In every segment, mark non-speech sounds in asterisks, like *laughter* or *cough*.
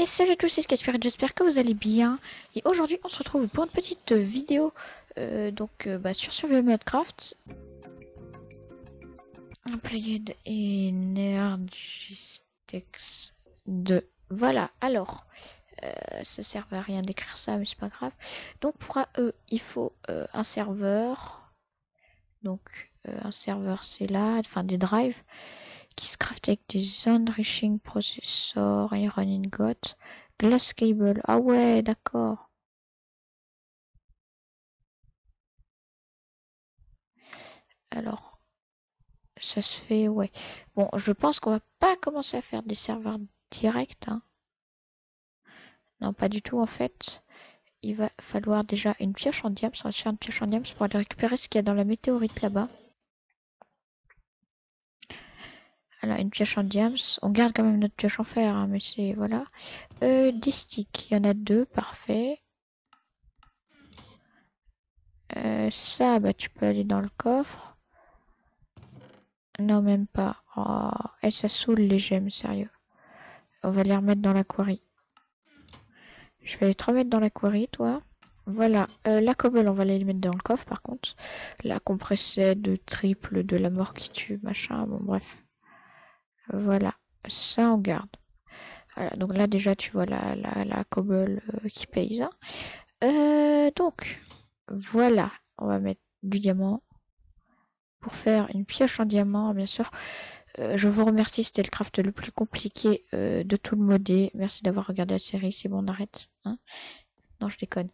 Et salut à tous, c'est Spirit, j'espère que vous allez bien. Et aujourd'hui, on se retrouve pour une petite vidéo euh, donc euh, bah, sur Survival Minecraft. Played Energistex 2. Voilà, alors, euh, ça sert à rien d'écrire ça, mais c'est pas grave. Donc pour eux, il faut un serveur. Donc un serveur, c'est là, enfin des drives qui se craft avec des enriching processor, iron ingot, glass cable. Ah ouais, d'accord. Alors, ça se fait, ouais. Bon, je pense qu'on va pas commencer à faire des serveurs directs. Hein. Non, pas du tout en fait. Il va falloir déjà une pioche en diams. On va se faire une pioche en diams pour aller récupérer ce qu'il y a dans la météorite là-bas. Voilà, une pioche en diams. On garde quand même notre pioche en fer, hein, mais c'est... Voilà. Euh, des sticks. Il y en a deux, parfait. Euh, ça, bah tu peux aller dans le coffre. Non, même pas. Oh, et ça saoule les gemmes, sérieux. On va les remettre dans la quarry. Je vais te remettre dans la quarry, toi. Voilà. Euh, la cobble, on va les mettre dans le coffre, par contre. La compressée de triple de la mort qui tue, machin. Bon, bref. Voilà. Ça, on garde. Donc là, déjà, tu vois la, la, la cobble euh, qui payse. Hein. Euh, donc, voilà. On va mettre du diamant. Pour faire une pioche en diamant, bien sûr. Euh, je vous remercie, c'était le craft le plus compliqué de tout le modé. Merci d'avoir regardé la série, c'est bon, on arrête. Hein non, je déconne.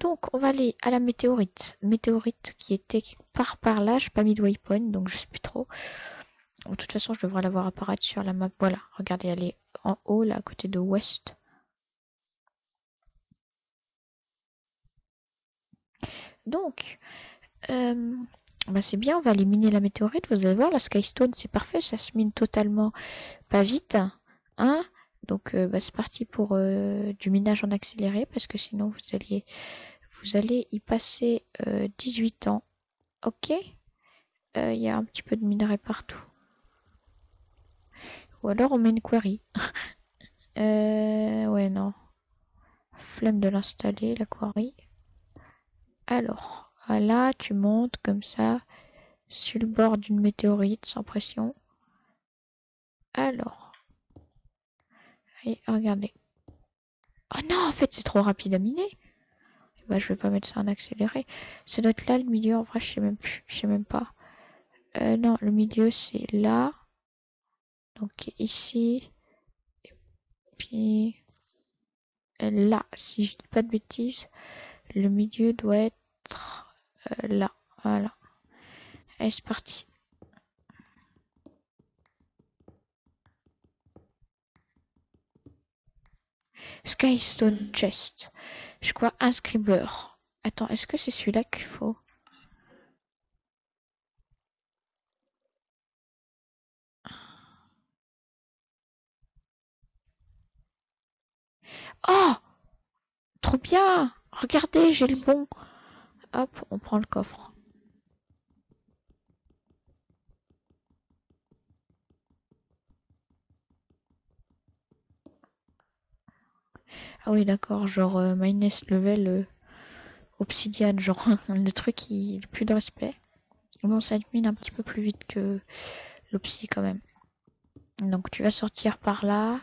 Donc, on va aller à la météorite. Météorite qui était par par là, je n'ai pas mis de waypoint, donc je sais plus trop. De toute façon, je devrais l'avoir apparaître sur la map. Voilà, regardez, elle est en haut, là, à côté de West. Donc, euh, bah c'est bien, on va aller miner la météorite. Vous allez voir, la Skystone, c'est parfait, ça se mine totalement pas vite. Hein Donc euh, bah, c'est parti pour euh, du minage en accéléré, parce que sinon vous allez, vous allez y passer euh, 18 ans. Ok? Il y a un petit peu de minerai partout. Ou alors on met une quarry. *laughs* ouais, non. Flemme de l'installer, la quarry. Alors... Voilà, tu montes comme ça sur le bord d'une météorite sans pression. Alors. Allez, regardez. Oh non, en fait, c'est trop rapide à miner. Bah, je vais pas mettre ça en accéléré. Ça doit être là le milieu. En vrai, je sais même sais même pas. Euh, non, le milieu, c'est là. Donc ici. Et puis là, si je dis pas de bêtises, le milieu doit être euh, là. Voilà. Allez, c'est parti. Skystone Chest. Je crois un scriber. Attends, est-ce que c'est celui-là qu'il faut? Oh Trop bien Regardez, j'ai le bon. Hop, on prend le coffre. Ah oui, d'accord, genre euh, level euh, obsidian, genre *laughs* le truc qui plus de respect. Bon, ça mine un petit peu plus vite que l'obsi quand même. Donc tu vas sortir par là.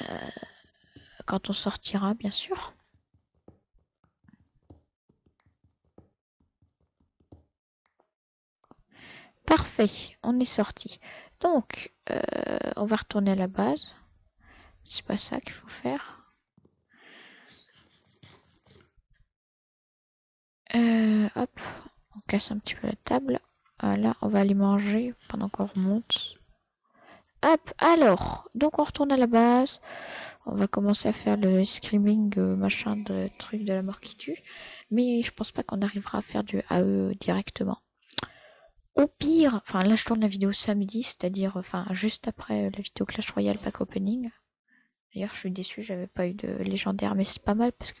Euh, quand on sortira, bien sûr. Parfait, on est sorti. Donc, euh, on va retourner à la base. C'est pas ça qu'il faut faire. Euh, hop, on casse un petit peu la table. Voilà, on va aller manger pendant qu'on remonte. Hop, alors, donc on retourne à la base. On va commencer à faire le screaming, euh, machin, de truc de la mort qui tue. Mais je pense pas qu'on arrivera à faire du AE directement. Au pire, enfin là je tourne la vidéo samedi, c'est-à-dire enfin juste après euh, la vidéo Clash Royale pack opening. D'ailleurs je suis déçu, j'avais pas eu de légendaire, mais c'est pas mal parce que.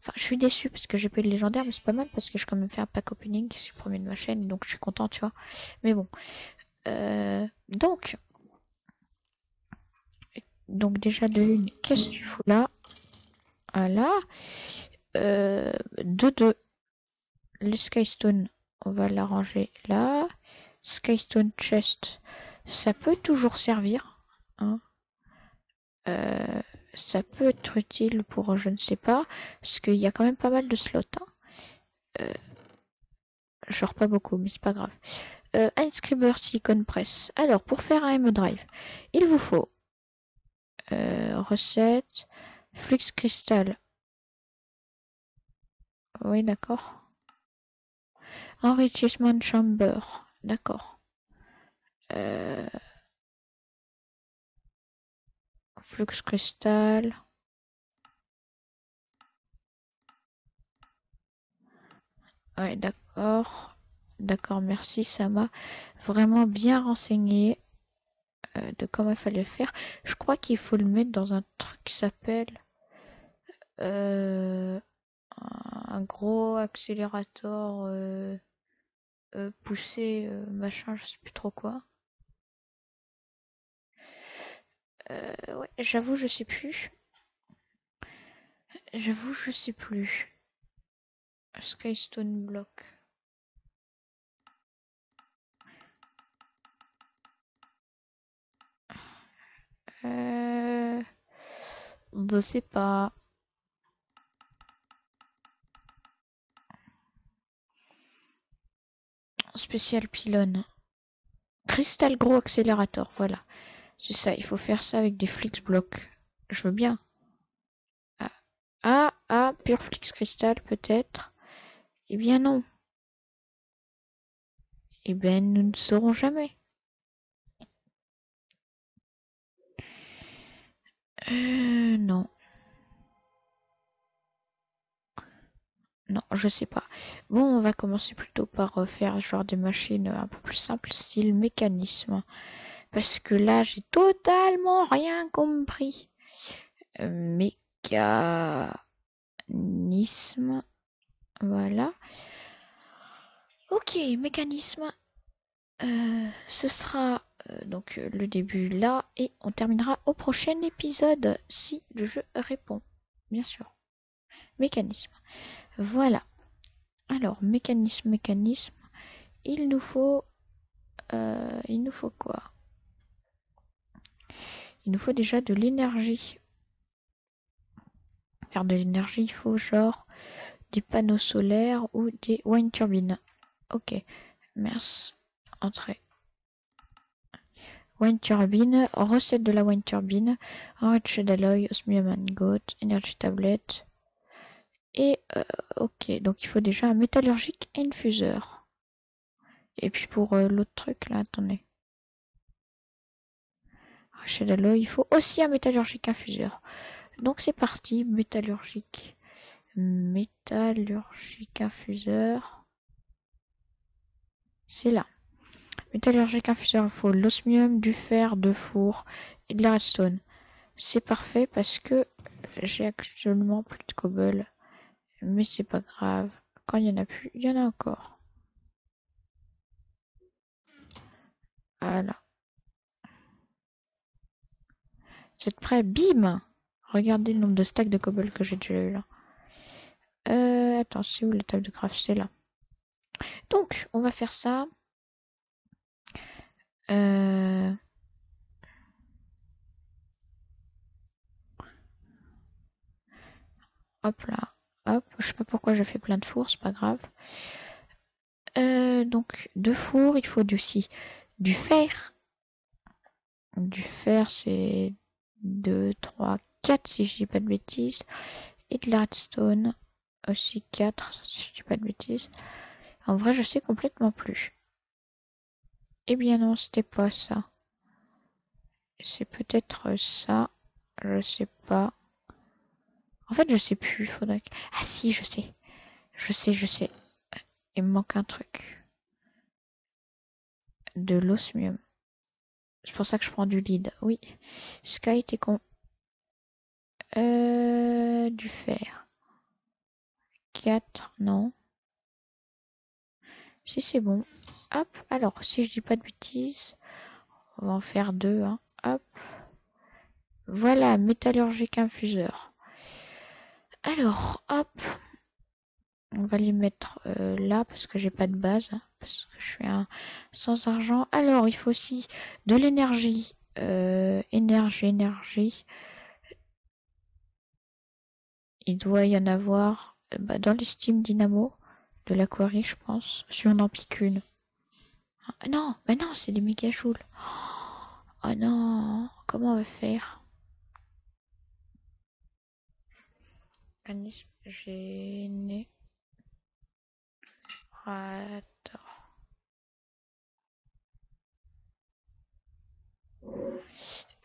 Enfin je suis déçu parce que j'ai pas eu de légendaire, mais c'est pas mal parce que j'ai quand même fait un pack opening, c'est le premier de ma chaîne, donc je suis content, tu vois. Mais bon. Euh, donc. Donc déjà de une, qu'est-ce que tu fous là? Voilà. Euh, de deux. Le Skystone, on va l'arranger là. Skystone Chest, ça peut toujours servir. Hein. Euh, ça peut être utile pour je ne sais pas, parce qu'il y a quand même pas mal de slots. Hein. Euh, genre pas beaucoup, mais c'est pas grave. Euh, Inscriber Silicon Press. Alors, pour faire un M-Drive, il vous faut recette, Flux Crystal. Oui, d'accord. Enrichment Chamber. D'accord. Euh, flux cristal. Ouais, d'accord. D'accord, merci. Ça m'a vraiment bien renseigné euh, de comment il fallait faire. Je crois qu'il faut le mettre dans un truc qui s'appelle euh, un gros accélérateur euh, poussé, machin, je sais plus trop quoi. ouais, j'avoue, je sais plus. J'avoue, je sais plus. Skystone Block. Euh... Je sais pas. Spécial pylône. Crystal gros accélérateur, voilà. C'est ça, il faut faire ça avec des flix blocs. Je veux bien. Ah, ah, ah pure flix cristal peut-être. Eh bien non. Eh bien nous ne saurons jamais. Euh, non. Non, je sais pas. Bon, on va commencer plutôt par euh, faire genre des machines un peu plus simples, style mécanisme. Parce que là, j'ai totalement rien compris. Euh, mécanisme. Voilà. Ok, mécanisme. Euh, ce sera euh, donc euh, le début là et on terminera au prochain épisode si le jeu répond. Bien sûr. Mécanisme. Voilà. Alors, mécanisme, mécanisme. Il nous faut... il nous faut quoi? Il nous faut déjà de l'énergie. Faire de l'énergie, il faut genre des panneaux solaires ou des wind turbines. Ok, merci. Entrée. Wind turbine, recette de la wind turbine, enriched d'alloy, osmium and goat, energy tablet. Et euh, ok, donc il faut déjà un métallurgique infuseur. Et puis pour euh, l'autre truc là, attendez. Enriched d'alloy, il faut aussi un métallurgique infuseur. Donc c'est parti, métallurgique métallurgique infuseur. C'est là. Métallurgique infuseur, il faut l'osmium, du fer, de four et de la redstone. C'est parfait parce que j'ai actuellement plus de cobble. Mais c'est pas grave. Quand il y en a plus, il y en a encore. Voilà. Êtes prêts? Bim Regardez le nombre de stacks de cobble que j'ai déjà eu là. Euh, attends, c'est où la table de craft? C'est là. Donc, on va faire ça. Euh... Hop là. Hop, je sais pas pourquoi j'ai fait plein de fours, c'est pas grave. Euh, donc, deux fours, il faut aussi du fer. Du fer, c'est 2, 3, 4 si je dis pas de bêtises. Et de la redstone aussi 4, si je dis pas de bêtises. En vrai, je sais complètement plus. Eh bien non, c'était pas ça. C'est peut-être ça. Je sais pas. En fait, je sais plus. Faudrait Ah si, je sais. Je sais, je sais. Il me manque un truc. De l'osmium. C'est pour ça que je prends du lead. Oui. Sky était con. Euh, du fer. 4, non. Si c'est bon. Hop, alors, si je dis pas de bêtises, on va en faire deux. Hein. Hop. Voilà, métallurgique infuseur. Alors, hop. On va les mettre euh, là parce que j'ai pas de base. Hein, parce que je suis un sans argent. Alors, il faut aussi de l'énergie. Euh, énergie, énergie. Il doit y en avoir euh, bah, dans les Steam Dynamo de l'aquarie, je pense. Si on en pique une. Ah, non, mais non, c'est des méga joules. Oh non, comment on va faire? Organisme générateur.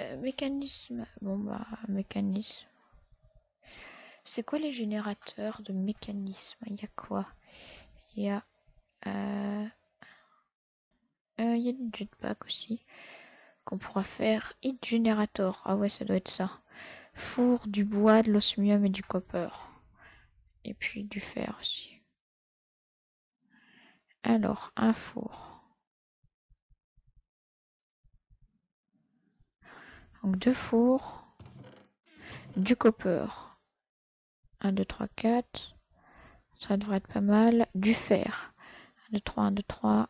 Euh, mécanisme. Bon bah, mécanisme. C'est quoi les générateurs de mécanisme? Il y a quoi? Il y a... Euh, euh, il y a du jetpack aussi. Qu'on pourra faire. Heat Generator. Ah ouais, ça doit être ça. Four, du bois, de l'osmium et du copper. Et puis du fer aussi. Alors, un four. Donc deux fours. Du copper. 1, 2, 3, 4. Ça devrait être pas mal. Du fer. 1, 2, 3, 1, 2, 3.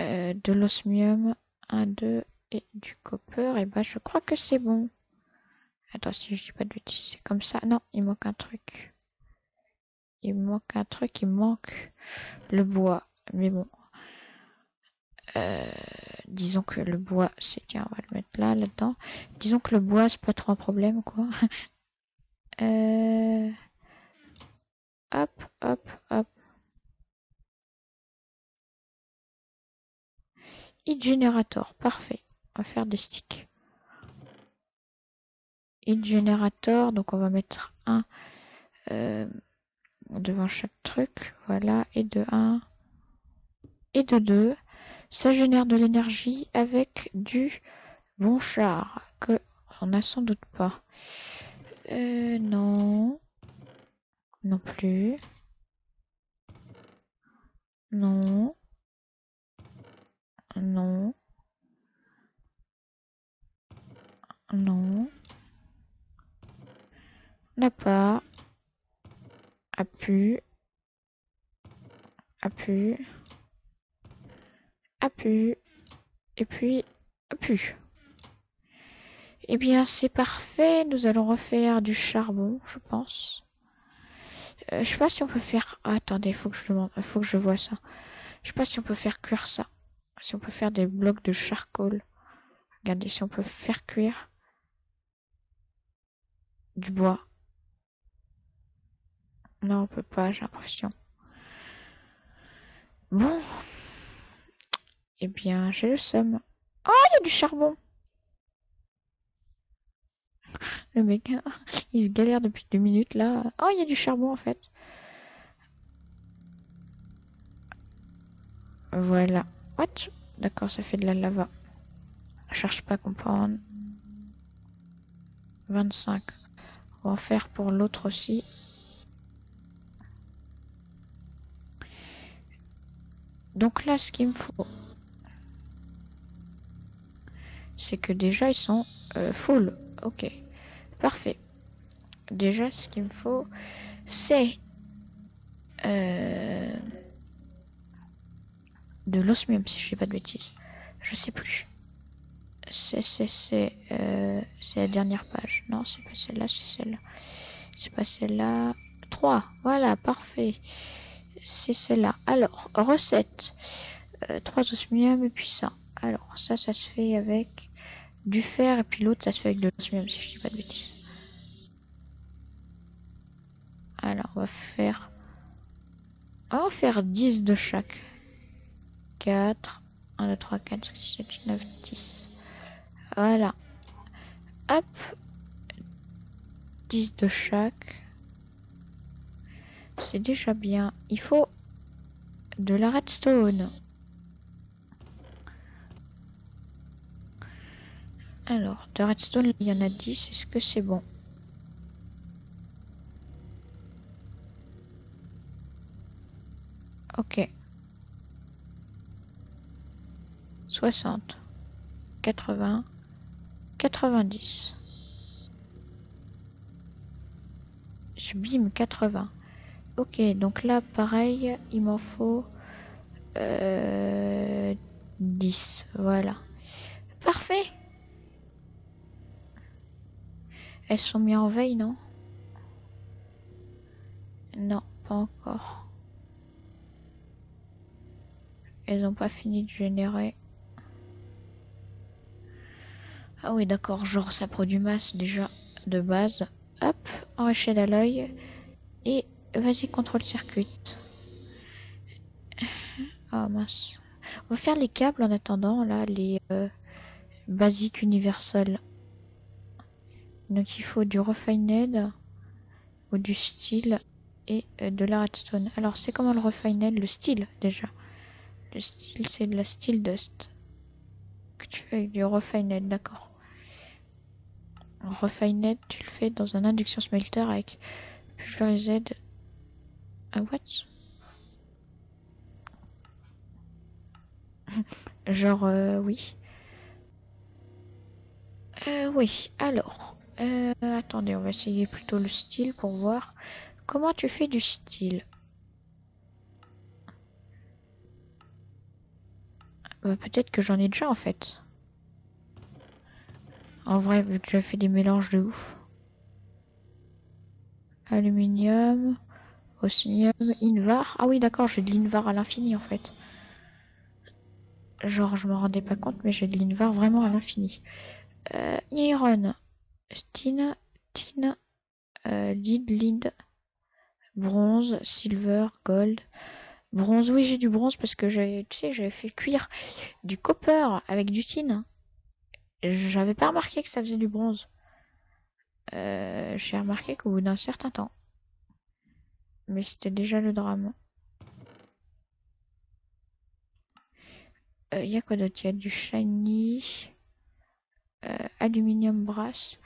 Euh, de l'osmium. 1, 2 et du copper. Et bah je crois que c'est bon. Attends, si je dis pas de bêtises, c'est comme ça. Non, il manque un truc. Il manque un truc, il manque le bois. Mais bon. Euh, disons que le bois, c'est... Tiens, on va le mettre là, là-dedans. Disons que le bois, c'est pas trop un problème, quoi. *laughs* Euh... Hop, hop, hop. Heat Generator, parfait. On va faire des sticks. Heat Generator, donc on va mettre un euh, devant chaque truc. Voilà, et de 1 et de 2. Ça génère de l'énergie avec du bon char que on n'a sans doute pas. Euh, non. Non plus. Non. Non. Non. N'a pas. A pu. A pu. A pu. Et puis, a pu. Eh bien, c'est parfait. Nous allons refaire du charbon, je pense. Euh, je sais pas si on peut faire... Ah, attendez, faut que je demande, faut que je vois ça. Je sais pas si on peut faire cuire ça. Si on peut faire des blocs de charcoal. Regardez, si on peut faire cuire du bois. Non, on peut pas, j'ai l'impression. Bon. Eh bien, j'ai le seum. Oh, il y a du charbon. *laughs* Le mec, *laughs* il se galère depuis deux minutes là. Oh, il y a du charbon en fait. Voilà. What D'accord, ça fait de la lava. Je cherche pas à comprendre. 25. On va en faire pour l'autre aussi. Donc là, ce qu'il me faut, c'est que déjà ils sont euh, full. Ok. Parfait. Déjà, ce qu'il me faut, c'est euh, de l'osmium, si je dis pas de bêtises. Je sais plus. C'est c'est euh, c'est la dernière page. Non, c'est pas celle-là, c'est celle-là. C'est pas celle-là. 3. Voilà, parfait. C'est celle-là. Alors, recette. 3 euh, osmium et puis ça. Alors, ça, ça se fait avec du fer et puis l'autre ça se fait avec de l'osmium si je dis pas de bêtises. Alors on va faire... On va faire 10 de chaque. 4, 1, 2, 3, 4, 5, 6, 7, 9, 10. Voilà. Hop. 10 de chaque. C'est déjà bien. Il faut de la redstone. Alors, de redstone, il y en a 10. Est-ce que c'est bon? Ok. 60. 80. 90. Je bim 80. Ok, donc là, pareil, il m'en faut euh, 10. Voilà. Parfait. Elles sont mises en veille, non? Non, pas encore. Elles n'ont pas fini de générer. Ah oui, d'accord, genre ça produit masse déjà de base. Hop, enrichir à l'œil. Et vas-y, contrôle circuit. Ah mince. On va faire les câbles en attendant, là, les euh, basiques universels. Donc il faut du refined ou du style et euh, de la redstone. Alors c'est comment le refined Le style déjà. Le style c'est de la steel dust. Que tu fais avec du refined, d'accord. Refined tu le fais dans un induction smelter avec pulverized. Ah what? *laughs* Genre euh, oui. Euh, oui, alors. Euh, attendez, on va essayer plutôt le style pour voir comment tu fais du style. Bah, peut-être que j'en ai déjà en fait. En vrai, vu que j'ai fait des mélanges de ouf. Aluminium, osmium, invar. Ah oui, d'accord, j'ai de l'invar à l'infini en fait. Genre, je me rendais pas compte, mais j'ai de l'invar vraiment à l'infini. Euh, iron, Tin, tin, euh, lead, lead, bronze, silver, gold. Bronze, oui, j'ai du bronze parce que j'avais, tu sais, j'avais fait cuire du copper avec du tin. J'avais pas remarqué que ça faisait du bronze. Euh, j'ai remarqué qu'au bout d'un certain temps. Mais c'était déjà le drame. Il euh, y a quoi d'autre? Il y a du shiny. Euh, aluminium brass.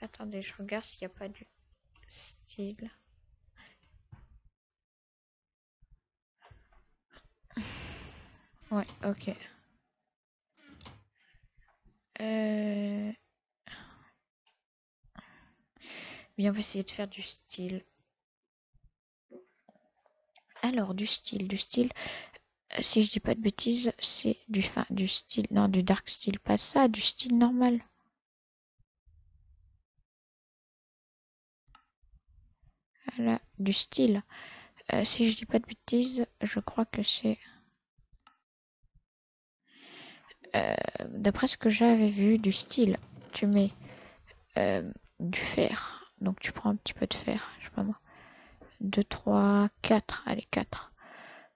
Attendez, je regarde s'il n'y a pas du style. *laughs* Ouais, ok. Euh... Bien, on va essayer de faire du style. Alors, du style, du style. Euh, si je dis pas de bêtises, c'est du fin, du style, non, du dark style, pas ça, du style normal. Voilà, du style. Euh, si je dis pas de bêtises, je crois que c'est... Euh, d'après ce que j'avais vu, du style, tu mets du fer. Donc tu prends un petit peu de fer, je sais pas moi. 2, 3, 4, allez 4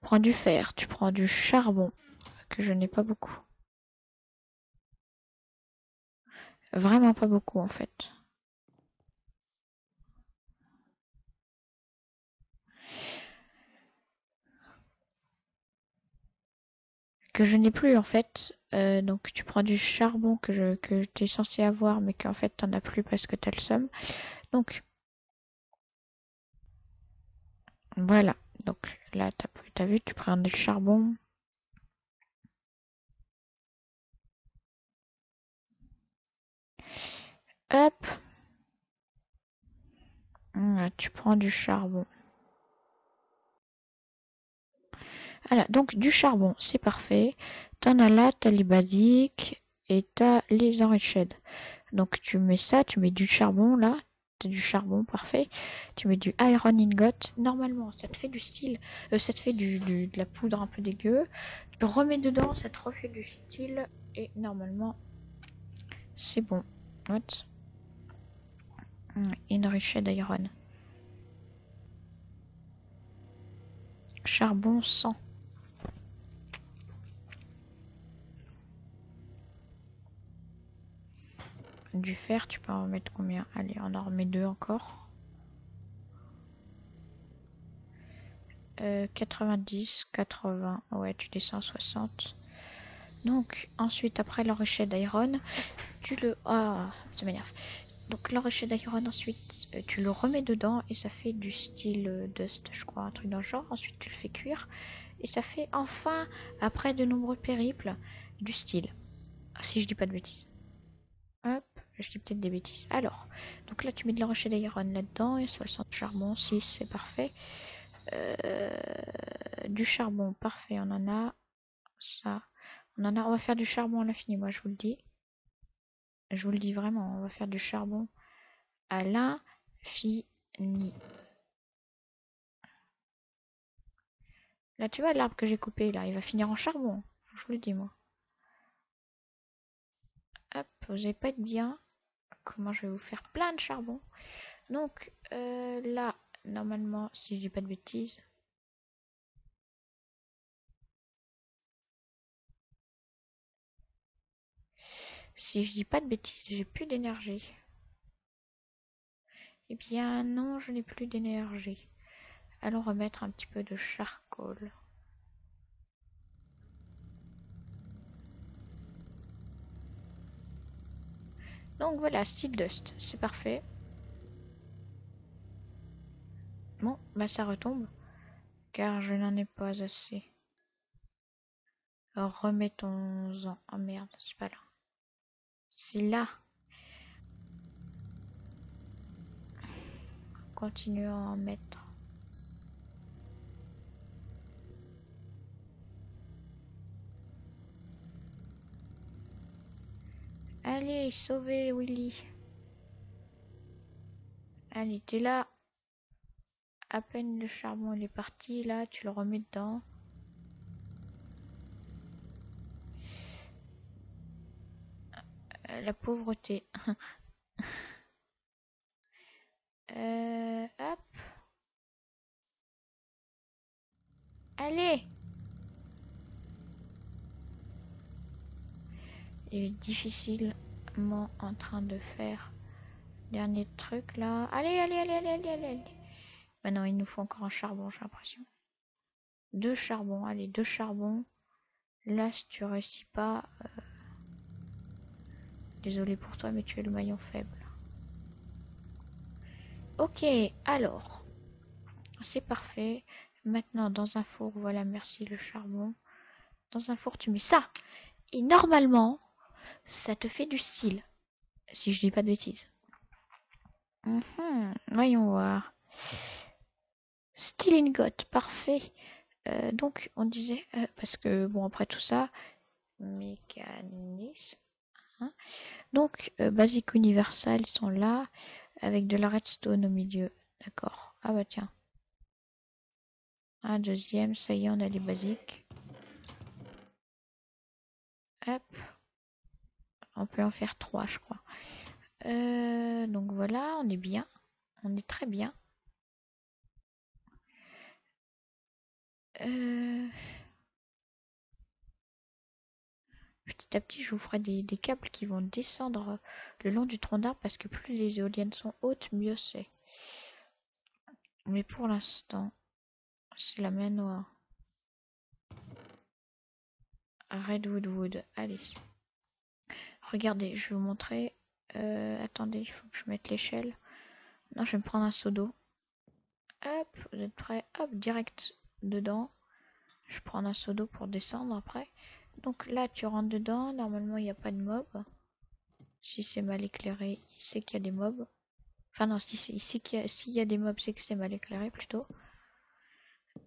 prends du fer, tu prends du charbon, que je n'ai pas beaucoup. Vraiment pas beaucoup en fait. Que je n'ai plus en fait. Euh, donc tu prends du charbon que, je, que tu es censé avoir mais qu'en fait t'en as plus parce que t'as le somme. Donc voilà. Donc là, tu as, vu, tu prends du charbon. Hop. tu prends du charbon. Voilà, donc du charbon, c'est parfait. T'en as là, t'as les basiques et t'as les enriched. Donc tu mets ça, tu mets du charbon là, du charbon, parfait. Tu mets du iron ingot. Normalement, ça te fait du style, euh, ça te fait du, de la poudre un peu dégueu. Tu remets dedans, ça te refait du style. Et normalement, c'est bon. What Enriched iron. Charbon 100. Du fer, tu peux en mettre combien? Allez, on en remet deux encore. 90, 80, ouais, tu descends 60. Donc, ensuite, après l'enrichette d'iron, tu le... Ah, ça m'énerve. Donc, l'enrichette d'iron, ensuite, euh, tu le remets dedans et ça fait du style euh, dust, je crois, un truc dans le genre. Ensuite, tu le fais cuire et ça fait enfin, après de nombreux périples, du style. Si je dis pas de bêtises. Je dis peut-être des bêtises. Alors, donc là, tu mets de la rocher d'iron là-dedans et 60 charbon, 6, c'est parfait. Euh, du charbon, parfait, on en a. Ça, on en a. On va faire du charbon à l'infini, moi, je vous le dis. Je vous le dis vraiment, on va faire du charbon à l'infini. Là, tu vois l'arbre que j'ai coupé, là, il va finir en charbon. Je vous le dis, moi. Hop, vous n'allez pas être bien. Comment je vais vous faire plein de charbon. Donc, euh, là, normalement, si je dis pas de bêtises. Si je dis pas de bêtises, j'ai plus d'énergie. Eh bien, non, je n'ai plus d'énergie. Allons remettre un petit peu de charcoal. Donc voilà, style dust, c'est parfait. Bon, bah ça retombe, car je n'en ai pas assez. Remettons-en. Oh merde, c'est pas là. C'est là. Continuons à en mettre. Allez, sauvez Willy. Allez, t'es là. À peine le charbon il est parti, là, tu le remets dedans. La pauvreté. *laughs* euh, hop. Allez est difficilement en train de faire dernier truc là. Allez, allez, allez, allez, allez, allez. Maintenant, il nous faut encore un charbon, j'ai l'impression. Deux charbons, allez, deux charbons. Là, si tu réussis pas... Euh, désolé pour toi, mais tu es le maillon faible. Ok, alors. C'est parfait. Maintenant, dans un four, voilà, merci le charbon. Dans un four, tu mets ça. Et normalement, ça te fait du style. Si je dis pas de bêtises. Mhm, voyons voir. Style ingot, parfait. Euh, donc, on disait, euh, parce que, bon, après tout ça, mécanisme. Hein. donc, euh, basique universal, ils sont là, avec de la redstone au milieu. D'accord. Ah bah tiens. Un deuxième, ça y est, on a les basiques. Hop. On peut en faire trois, je crois. Euh, donc voilà, on est bien. On est très bien. Euh, petit à petit, je vous ferai des, câbles qui vont descendre le long du tronc d'arbre parce que plus les éoliennes sont hautes, mieux c'est. Mais pour l'instant, c'est la main noire. Redwood Wood, allez. Regardez, je vais vous montrer. Euh, attendez, il faut que je mette l'échelle. Non, je vais me prendre un seau d'eau. Hop, vous êtes prêts? Hop, direct dedans. Je prends un seau d'eau pour descendre après. Donc là, tu rentres dedans. Normalement, il n'y a pas de mob. Si c'est mal éclairé, il sait qu'il y a des mobs. Enfin non, si s'il y, y, a des mobs, c'est que c'est mal éclairé plutôt.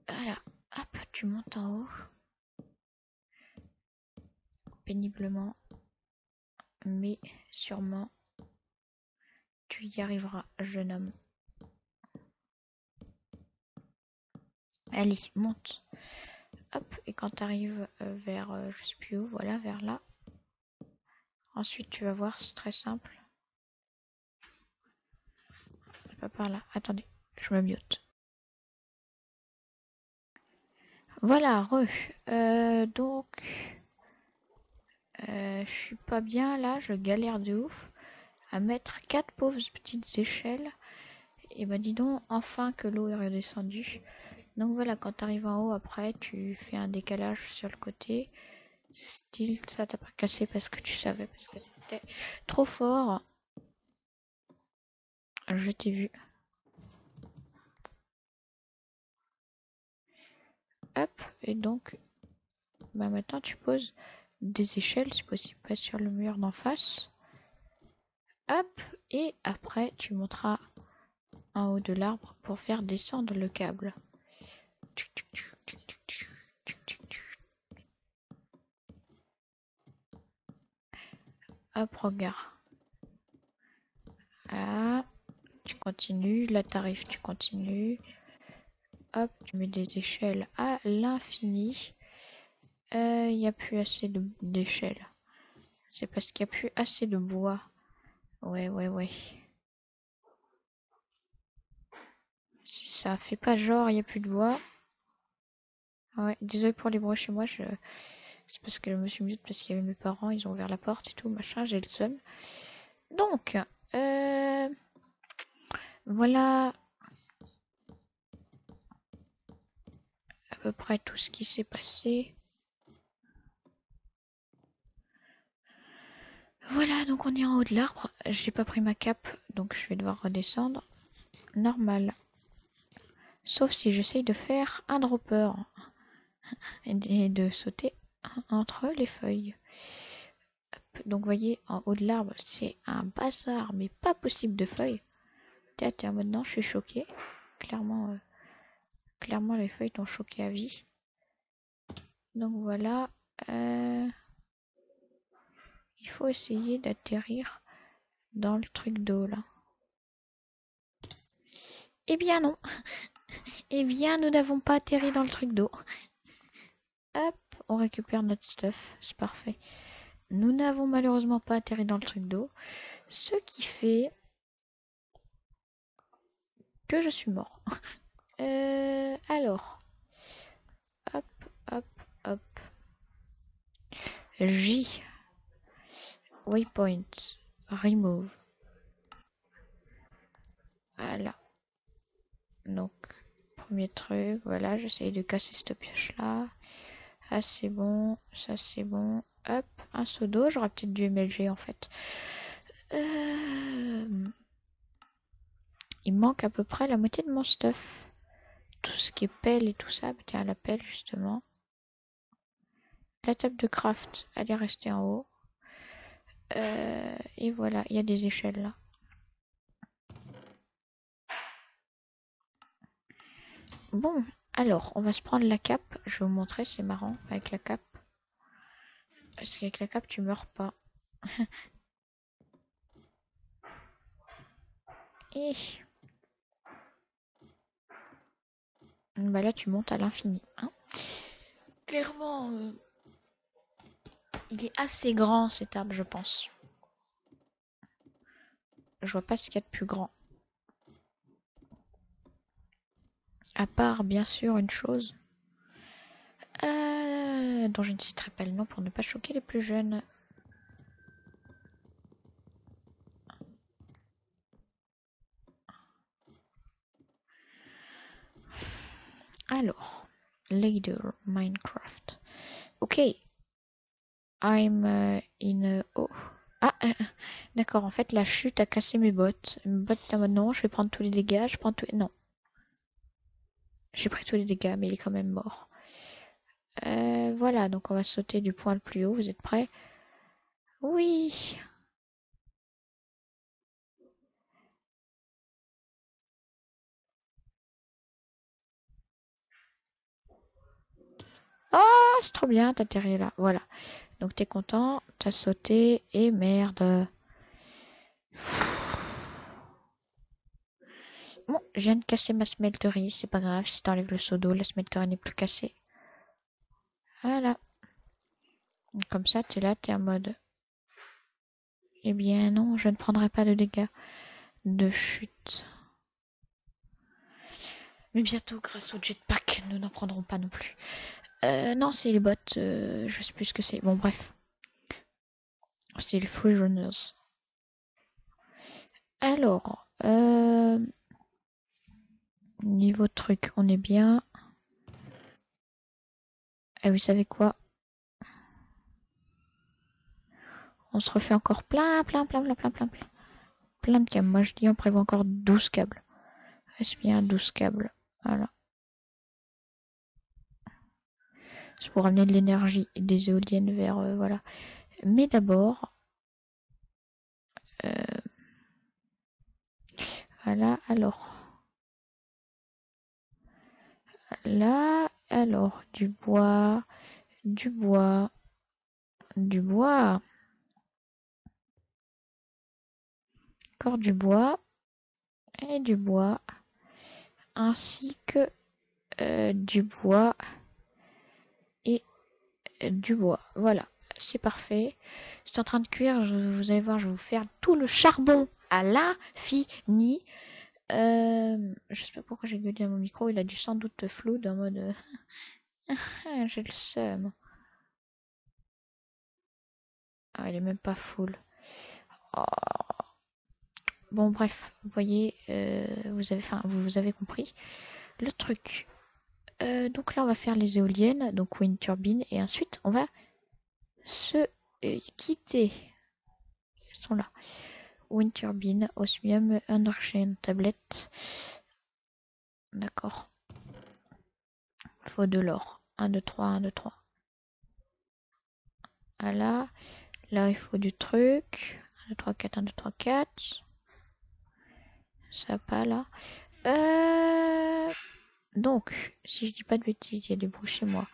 Voilà. Hop, tu montes en haut. Péniblement mais sûrement tu y arriveras, jeune homme. Allez, monte. Hop, et quand tu arrives euh, vers, euh, je sais plus où, voilà, vers là. Ensuite, tu vas voir, c'est très simple. Pas par là. Attendez, je me mute. Voilà, re. Euh, donc, euh, je suis pas bien là, je galère de ouf à mettre quatre pauvres petites échelles. Et bah dis donc, enfin que l'eau est redescendue. Donc voilà, quand tu arrives en haut après, tu fais un décalage sur le côté. Style, ça t'a pas cassé parce que tu savais, parce que c'était trop fort. Je t'ai vu. Hop, et donc, bah maintenant tu poses des échelles, si possible pas sur le mur d'en face. Hop, et après tu monteras en haut de l'arbre pour faire descendre le câble. Hop, regarde. Là, tu continues. Là, t'arrives, tu continues. Hop, tu mets des échelles à l'infini. Il euh, n'y a plus assez d'échelles. C'est parce qu'il n'y a plus assez de bois. Ouais, ouais, ouais. Ça fait pas genre, il n'y a plus de bois. Ouais, désolé pour les bruits chez moi. Je... C'est parce que je me suis mis parce qu'il y avait mes parents, ils ont ouvert la porte et tout, machin, j'ai le seum. Donc, euh, voilà à peu près tout ce qui s'est passé. Voilà, donc on est en haut de l'arbre. J'ai pas pris ma cape, donc je vais devoir redescendre. Normal. Sauf si j'essaye de faire un dropper et de sauter entre les feuilles. Donc, vous voyez, en haut de l'arbre, c'est un bazar, mais pas possible de feuilles. Tiens, maintenant, je suis choqué. Clairement, euh, clairement, les feuilles t'ont choqué à vie. Donc, voilà. Euh, il faut essayer d'atterrir dans le truc d'eau, là. Eh bien, non. *laughs* eh bien, nous n'avons pas atterri dans le truc d'eau. Hop on récupère notre stuff, c'est parfait. Nous n'avons malheureusement pas atterri dans le truc d'eau, ce qui fait que je suis mort. *laughs* Euh, alors, hop, hop, hop. J. Waypoint. Remove. Voilà. Donc, premier truc, voilà, j'essaye de casser cette pioche là. Ah, c'est bon. Ça, c'est bon. Hop, un seau d'eau. J'aurais peut-être dû MLG en fait. Euh, il manque à peu près la moitié de mon stuff. Tout ce qui est pelle et tout ça. Tiens, la pelle justement. La table de craft, elle est restée en haut. Euh, et voilà, il y a des échelles là. Bon, alors, on va se prendre la cape. Je vais vous montrer, c'est marrant avec la cape. Parce qu'avec la cape, tu meurs pas. *laughs* Et... Bah là, tu montes à l'infini. Hein. Clairement, euh, il est assez grand cet arbre, je pense. Je vois pas ce qu'il y a de plus grand. À part, bien sûr, une chose euh, dont je ne citerai pas le nom pour ne pas choquer les plus jeunes. Alors, Leader Minecraft. Ok. I'm uh, in oh. Ah, euh, d'accord. En fait, la chute a cassé mes bottes. Mes bottes, non, je vais prendre tous les dégâts. Je prends tous. Non, j'ai pris tous les dégâts, mais il est quand même mort. Euh, voilà, donc on va sauter du point le plus haut. Vous êtes prêts? Oui Oh, c'est trop bien, t'as atterri là. Voilà. Donc t'es content, t'as sauté et merde. Bon, je viens de casser ma smelterie, c'est pas grave, si t'enlèves le seau d'eau, la smelterie n'est plus cassée. Voilà. Comme ça, t'es là, t'es en mode... Eh bien non, je ne prendrai pas de dégâts de chute. Mais bientôt, grâce au jetpack, nous n'en prendrons pas non plus. Euh, non, c'est les bots, euh, je sais plus ce que c'est. Bon, bref. C'est les free runners. Alors, euh, Niveau truc, on est bien. Et vous savez quoi? On se refait encore plein, plein, plein, plein, plein, plein, plein. Plein de câbles. Moi je dis on prévoit encore 12 câbles. Est-ce bien 12 câbles? Voilà. C'est pour amener de l'énergie des éoliennes vers... Euh, voilà. Mais d'abord... Euh, Voilà, alors. Là, alors, du bois, du bois, du bois. Encore du bois et du bois, ainsi que euh, du bois du bois. Voilà, c'est parfait. C'est en train de cuire. Vous allez voir, je vous faire tout le charbon à l'infini. Euh, je sais pas pourquoi j'ai gueulé à mon micro. Il a dû sans doute flou en mode. *laughs* j'ai le seum. Ah, il est même pas full. Oh. Bon, bref, vous voyez, euh, vous avez, enfin, vous, avez compris le truc. Euh, donc là, on va faire les éoliennes, donc wind turbine, et ensuite, on va se euh, quitter. Elles sont là. Wind turbine, osmium, underchain, tablette. D'accord. Faut de l'or. 1, 2, 3, 1, 2, 3. Voilà. Là, il faut du truc. 1, 2, 3, 4, 1, 2, 3, 4. Ça pas là. Euh... Donc, si je dis pas de bêtises, il y a du bruit chez moi.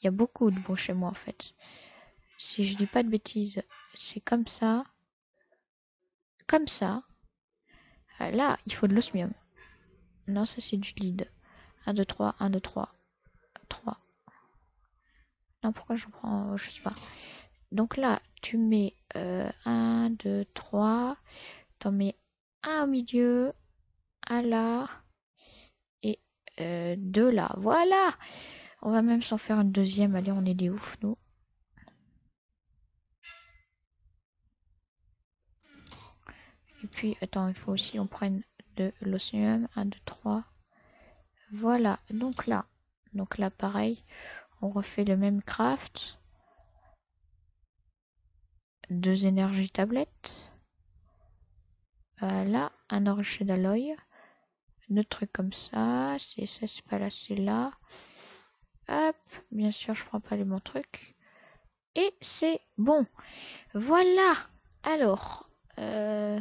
Il y a beaucoup de bruit chez moi en fait. Si je dis pas de bêtises, c'est comme ça. Comme ça. Ah, là, il faut de l'osmium. Non, ça c'est du lead. 1, 2, 3, 1, 2, 3. 3. Non, pourquoi je prends... Je sais pas. Donc là, tu mets euh, 1, 2, 3. T'en mets un au milieu, un là euh, deux là. Voilà On va même s'en faire une deuxième. Allez, on est des ouf, nous. Et puis, attends, il faut aussi on prenne de l'océan. 1, 2, 3. Voilà, donc là. Donc là, pareil, on refait le même craft. Deux énergies tablettes. Voilà, un orge d'alloy. Deux trucs comme ça. C'est ça, c'est pas là, c'est là. Hop, bien sûr, je prends pas les bons trucs. Et c'est bon. Voilà. Alors, euh...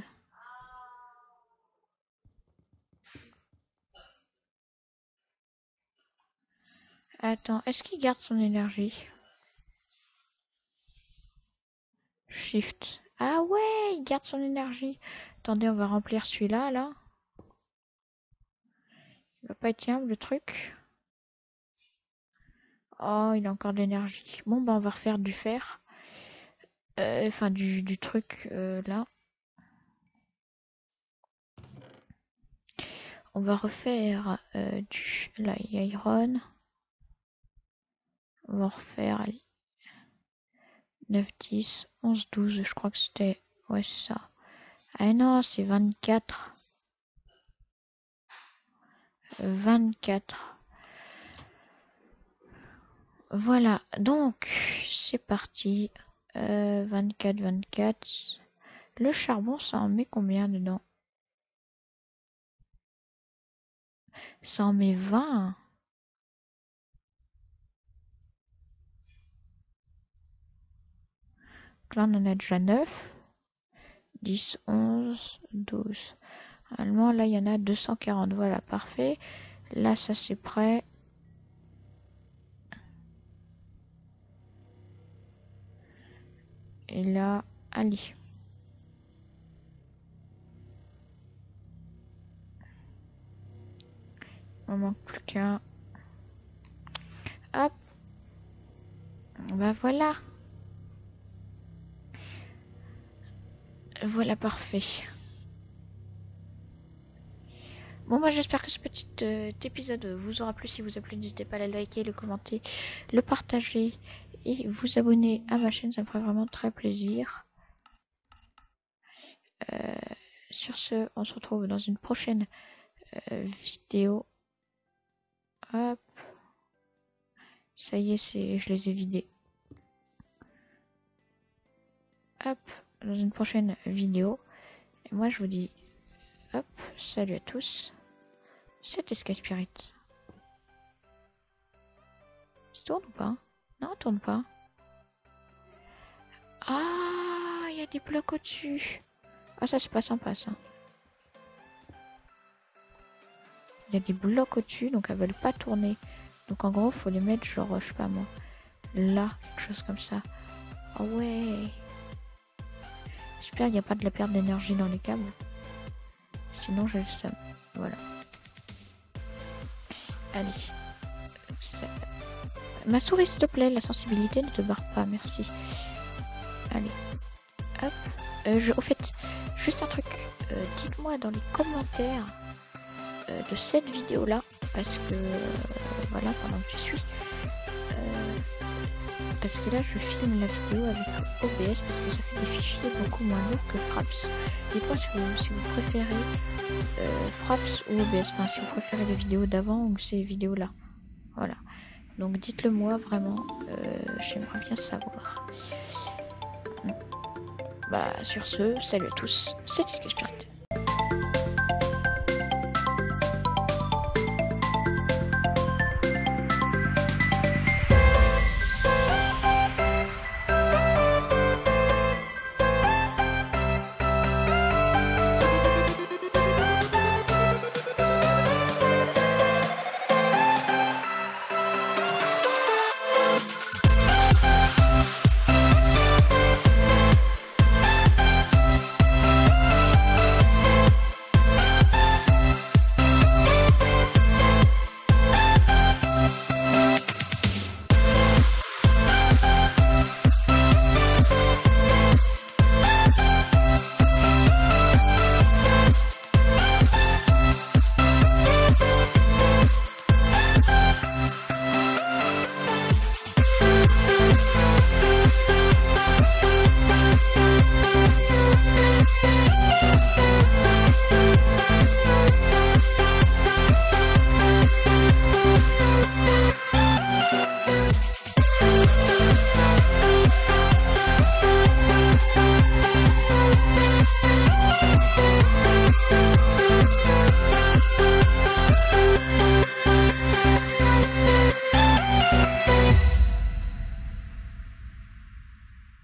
Attends, est-ce qu'il garde son énergie? Shift. Ah ouais, il garde son énergie. Attendez, on va remplir celui-là, là. Pas être le truc. Oh, il a encore de l'énergie. Bon, bah, on va refaire du fer. Euh, enfin, du, truc, euh, là. On va refaire euh, du iron. On va refaire 9, 10, 11, 12. Je crois que c'était... Ouais, ça. Ah non, c'est 24. 24. Voilà, donc c'est parti. 24, 24. Le charbon, ça en met combien dedans? Ça en met 20. là, on en a déjà 9. 10, 11, 12. Allemand, là, il y en a 240. Voilà, parfait. Là, ça, c'est prêt. Et là, allez. On manque plus qu'un. Hop. Bah voilà. Voilà, parfait. Bon, bah j'espère que ce petit euh, épisode vous aura plu. Si vous a plu, n'hésitez pas à le liker, le commenter, le partager et vous abonner à ma chaîne. Ça me ferait vraiment très plaisir. Euh, sur ce, on se retrouve dans une prochaine euh, vidéo. Hop. Ça y est, c'est, je les ai vidés. Hop dans une prochaine vidéo. Et moi, je vous dis, hop, salut à tous. C'était Sky Spirit. Ça tourne ou pas? Non, tourne pas. Ah, il y a des blocs au-dessus. Ah, ça, c'est pas sympa, ça. Il y a des blocs au-dessus, donc elles veulent pas tourner. Donc en gros, faut les mettre genre, je sais pas moi, là, quelque chose comme ça. Ah ouais. J'espère qu'il n'y a pas de la perte d'énergie dans les câbles. Sinon, j'ai le seum. Voilà. Allez. Ma souris, s'il te plaît, la sensibilité ne te barre pas, merci. Allez. Hop. Euh, je, au fait, juste un truc. Euh, dites-moi dans les commentaires euh, de cette vidéo-là, parce que, voilà, pendant que je suis, parce que là je filme la vidéo avec OBS parce que ça fait des fichiers beaucoup moins lourds que Fraps. Dites-moi si vous, préférez euh, Fraps ou OBS, enfin si vous préférez les vidéos d'avant ou ces vidéos là. Voilà. Donc dites-le moi vraiment, euh, j'aimerais bien savoir. Bah sur ce, salut à tous, c'est Spirit.